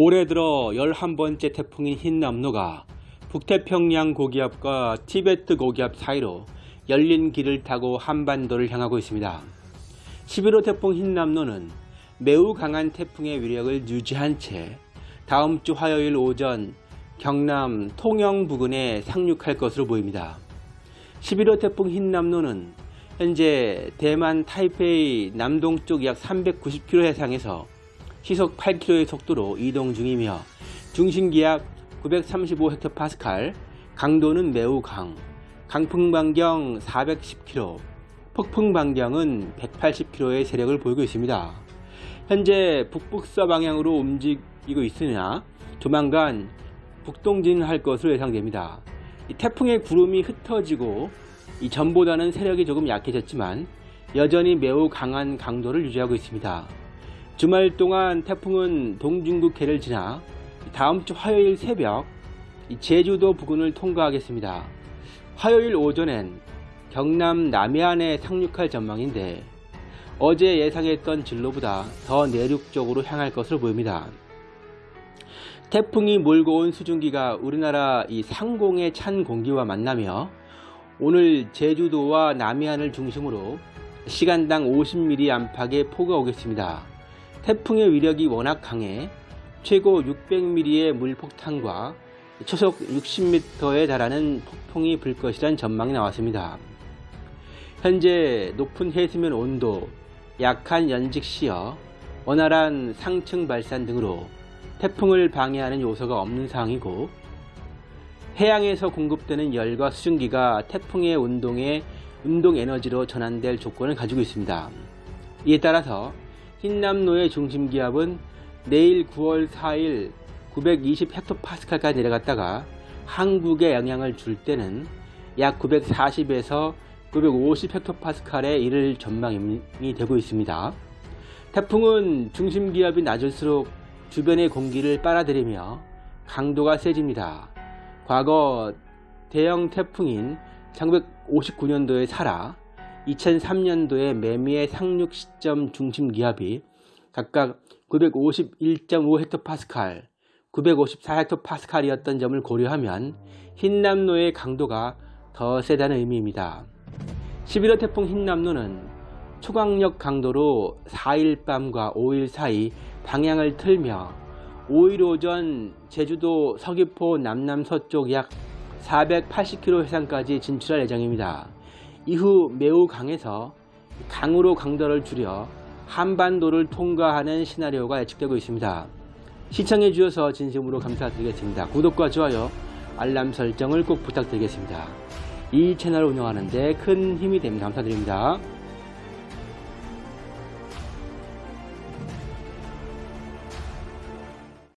올해 들어 11번째 태풍인 흰남노가 북태평양 고기압과 티베트 고기압 사이로 열린 길을 타고 한반도를 향하고 있습니다. 11호 태풍 흰남노는 매우 강한 태풍의 위력을 유지한 채 다음 주 화요일 오전 경남 통영 부근에 상륙할 것으로 보입니다. 11호 태풍 흰남노는 현재 대만 타이페이 남동쪽 약 390km 해상에서 시속 8km의 속도로 이동 중이며 중심기압 935헥토파스칼, 강도는 매우 강, 강풍 반경 410km, 폭풍 반경은 180km의 세력을 보이고 있습니다. 현재 북북서 방향으로 움직이고 있으나 조만간 북동진할 것으로 예상됩니다. 이 태풍의 구름이 흩어지고 이 전보다는 세력이 조금 약해졌지만 여전히 매우 강한 강도를 유지하고 있습니다. 주말 동안 태풍은 동중국해를 지나 다음 주 화요일 새벽 제주도 부근을 통과하겠습니다. 화요일 오전엔 경남 남해안에 상륙할 전망인데 어제 예상했던 진로보다 더 내륙 쪽으로 향할 것으로 보입니다. 태풍이 몰고 온 수증기가 우리나라 이 상공의 찬 공기와 만나며 오늘 제주도와 남해안을 중심으로 시간당 50mm 안팎의 폭우가 오겠습니다. 태풍의 위력이 워낙 강해 최고 600mm의 물폭탄과 초속 60m에 달하는 폭풍이 불 것이란 전망이 나왔습니다. 현재 높은 해수면 온도, 약한 연직 시어, 원활한 상층 발산 등으로 태풍을 방해하는 요소가 없는 상황이고 해양에서 공급되는 열과 수증기가 태풍의 운동에 운동 에너지로 전환될 조건을 가지고 있습니다. 이에 따라서 흰남노의 중심 기압은 내일 9월 4일 920헥토파스칼까지 내려갔다가 한국에 영향을 줄 때는 약 940에서 950헥토파스칼에 이를 전망이 되고 있습니다. 태풍은 중심 기압이 낮을수록 주변의 공기를 빨아들이며 강도가 세집니다. 과거 대형 태풍인 1959년도의 사라, 2003년도의 매미의 상륙 시점 중심 기압이 각각 951.5헥토파스칼, 954헥토파스칼이었던 점을 고려하면 흰남노의 강도가 더 세다는 의미입니다. 11호 태풍 흰남노는 초강력 강도로 4일 밤과 5일 사이 방향을 틀며 5일 오전 제주도 서귀포 남남서쪽 약 480km 해상까지 진출할 예정입니다. 이후 매우 강해서 강으로 강도를 줄여 한반도를 통과하는 시나리오가 예측되고 있습니다. 시청해 주셔서 진심으로 감사드리겠습니다. 구독과 좋아요, 알람 설정을 꼭 부탁드리겠습니다. 이 채널을 운영하는 데 큰 힘이 됩니다. 감사드립니다.